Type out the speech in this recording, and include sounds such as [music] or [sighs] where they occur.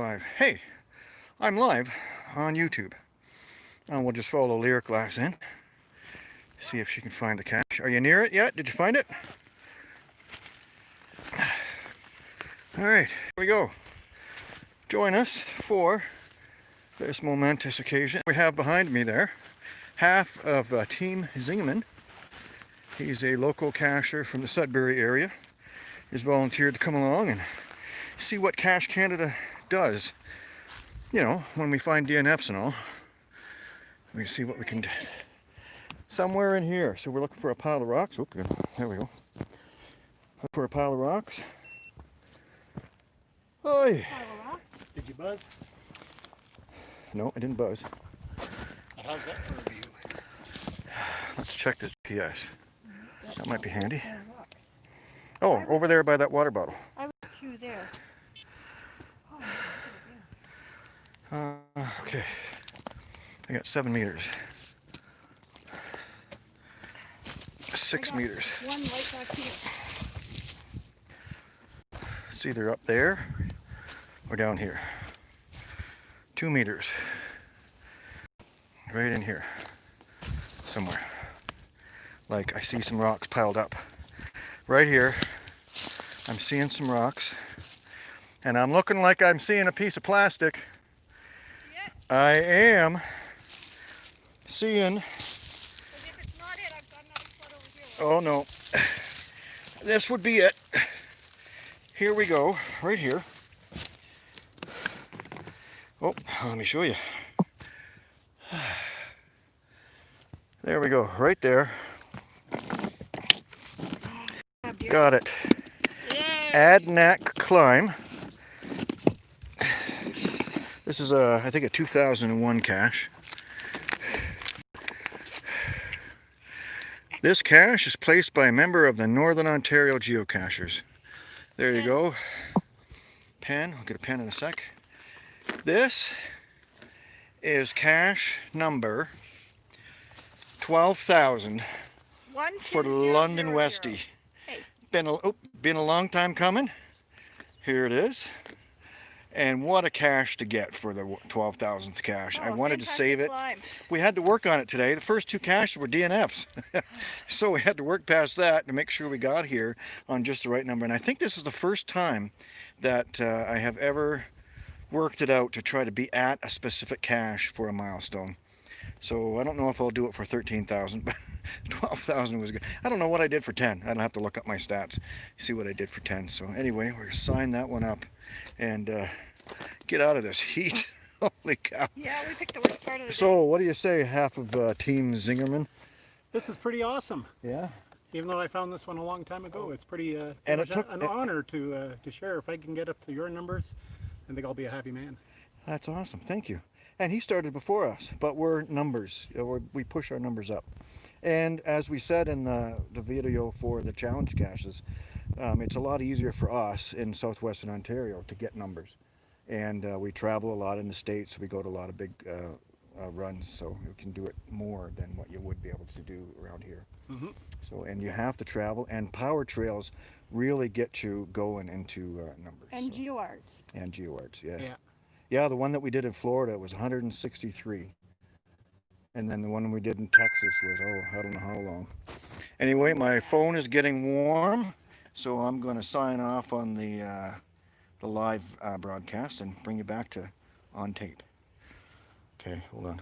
Live. Hey, I'm live on YouTube. And we'll just follow Lyric Glass in. See if she can find the cache. Are you near it yet? Did you find it? [sighs] Alright, here we go. Join us for this momentous occasion. We have behind me there half of uh, Team Zingerman. He's a local cacher from the Sudbury area. He's volunteered to come along and see what Cache Canada does. You know, when we find DNFs and all. We see what we can do. Somewhere in here. So we're looking for a pile of rocks. Oop, there we go. Look for a pile of rocks. Oi! Did you buzz? No, I didn't buzz. How's that for a view? Let's check this PS. That might be handy. Oh, over there by that water bottle. I was through there. Uh, okay. I got seven meters. Six meters. One right back here. It's either up there or down here. Two meters. Right in here. Somewhere. Like I see some rocks piled up. Right here. I'm seeing some rocks. And I'm looking like I'm seeing a piece of plastic. I am seeing, But if it's not it, I've got another spot over here. oh no, this would be it. Here we go, right here. Oh, let me show you. There we go, right there. Got it. Yay! Adanac Climb. This is a, I think a 2001 cache. This cache is placed by a member of the Northern Ontario Geocachers. There you go. Pen, I'll get a pen in a sec. This is cache number 12,000 for London Westie. Hey. Been a, oh, been a long time coming. Here it is. And what a cache to get for the 12,000th cache. I Oh, wanted to save it. climb. We had to work on it today. The first two caches were DNFs. [laughs] so we had to work past that to make sure we got here on just the right number. And I think this is the first time that uh, I have ever worked it out to try to be at a specific cache for a milestone. So I don't know if I'll do it for 13,000, but [laughs] 12,000 was good. I don't know what I did for 10. I don't have to look up my stats, see what I did for 10. So anyway, we're gonna sign that one up and uh, get out of this heat. [laughs] Holy cow. Yeah, we picked the worst part of the So what do you say, half of uh, Team Zingerman? This is pretty awesome. Yeah. Even though I found this one a long time ago, it's pretty uh, And it took- an honor to uh, to share. If I can get up to your numbers, I think I'll be a happy man. That's awesome. Thank you. And he started before us, but we're numbers. We're, push our numbers up. And as we said in the, the video for the challenge caches, um, it's a lot easier for us in southwestern Ontario to get numbers. And uh, we travel a lot in the States. We go to a lot of big uh, uh, runs, so we can do it more than what you would be able to do around here. Mhm. So, and you have to travel, and power trails really get you going into uh, numbers. And so- GeoArts. and GeoArts, yeah. Yeah. Yeah, the one that we did in Florida was 163. And then the one we did in Texas was, oh, I don't know how long. Anyway, my phone is getting warm, so I'm going to sign off on the, uh, the live uh, broadcast and bring you back to on tape. Okay, hold on.